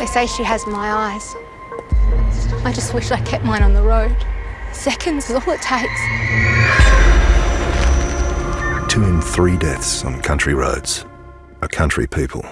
They say she has my eyes. I just wish I kept mine on the road. Seconds is all it takes. Two in three deaths on country roads are country people.